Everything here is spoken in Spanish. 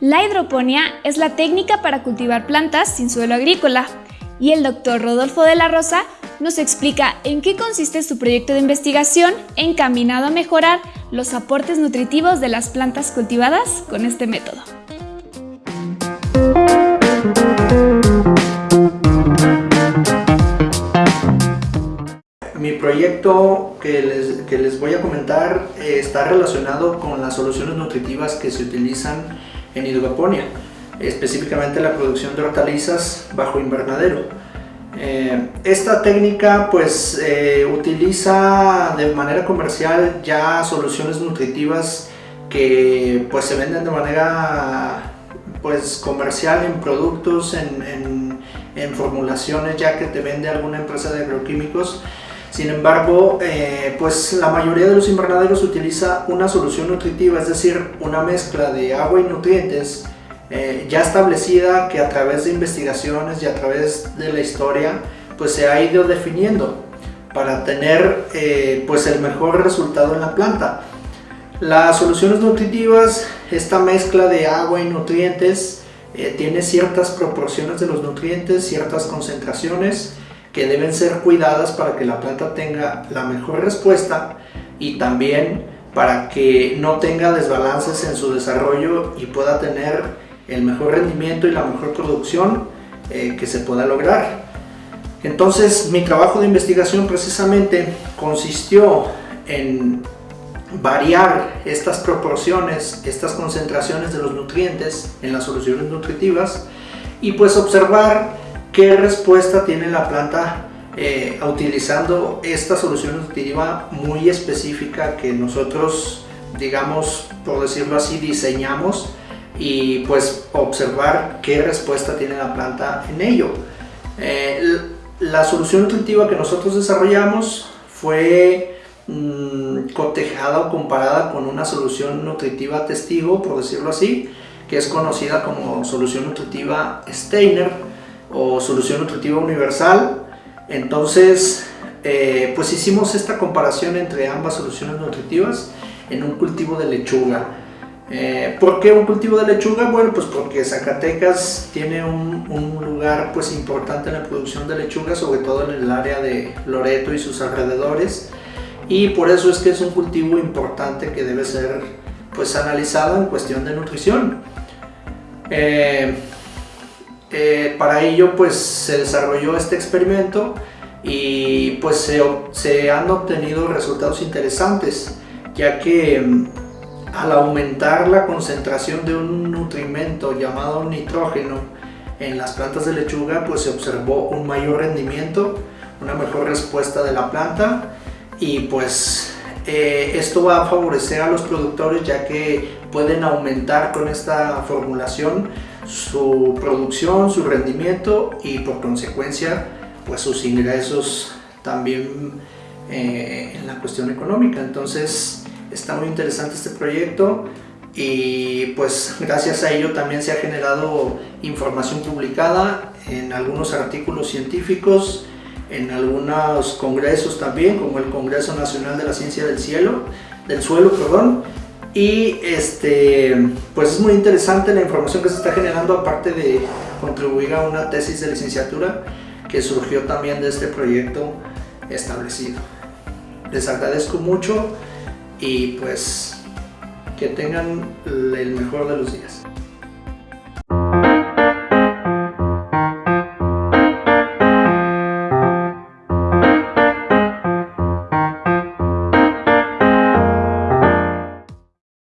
La hidroponía es la técnica para cultivar plantas sin suelo agrícola y el doctor Rodolfo de la Rosa nos explica en qué consiste su proyecto de investigación encaminado a mejorar los aportes nutritivos de las plantas cultivadas con este método. Mi proyecto que les, les voy a comentar eh, está relacionado con las soluciones nutritivas que se utilizan en hidroponía, específicamente la producción de hortalizas bajo invernadero. Eh, esta técnica pues eh, utiliza de manera comercial ya soluciones nutritivas que pues se venden de manera pues comercial en productos, en, en, en formulaciones ya que te vende alguna empresa de agroquímicos sin embargo, eh, pues la mayoría de los invernaderos utiliza una solución nutritiva, es decir, una mezcla de agua y nutrientes eh, ya establecida que a través de investigaciones y a través de la historia pues se ha ido definiendo para tener eh, pues el mejor resultado en la planta. Las soluciones nutritivas, esta mezcla de agua y nutrientes tiene ciertas proporciones de los nutrientes, ciertas concentraciones que deben ser cuidadas para que la planta tenga la mejor respuesta y también para que no tenga desbalances en su desarrollo y pueda tener el mejor rendimiento y la mejor producción eh, que se pueda lograr. Entonces mi trabajo de investigación precisamente consistió en variar estas proporciones, estas concentraciones de los nutrientes en las soluciones nutritivas y pues observar ¿Qué respuesta tiene la planta eh, utilizando esta solución nutritiva muy específica que nosotros, digamos, por decirlo así, diseñamos y pues observar qué respuesta tiene la planta en ello. Eh, la solución nutritiva que nosotros desarrollamos fue mmm, cotejada o comparada con una solución nutritiva testigo, por decirlo así, que es conocida como solución nutritiva Steiner o solución nutritiva universal. Entonces, eh, pues hicimos esta comparación entre ambas soluciones nutritivas en un cultivo de lechuga. Eh, ¿Por qué un cultivo de lechuga? Bueno, pues porque Zacatecas tiene un, lugar pues importante en la producción de lechuga, sobre todo en el área de Loreto y sus alrededores. Y por eso es que es un cultivo importante que debe ser pues analizado en cuestión de nutrición. Eh, eh, para ello pues se desarrolló este experimento y pues se, han obtenido resultados interesantes ya que mm, al aumentar la concentración de un nutrimento llamado nitrógeno en las plantas de lechuga pues se observó un mayor rendimiento, una mejor respuesta de la planta y pues eh, esto va a favorecer a los productores ya que pueden aumentar con esta formulación su producción, su rendimiento y por consecuencia pues sus ingresos también eh, en la cuestión económica. Entonces está muy interesante este proyecto y pues gracias a ello también se ha generado información publicada en algunos artículos científicos, en algunos congresos también, como el Congreso Nacional de la Ciencia del Cielo, del Suelo, perdón, y este, pues es muy interesante la información que se está generando aparte de contribuir a una tesis de licenciatura que surgió también de este proyecto establecido. Les agradezco mucho y pues que tengan el mejor de los días.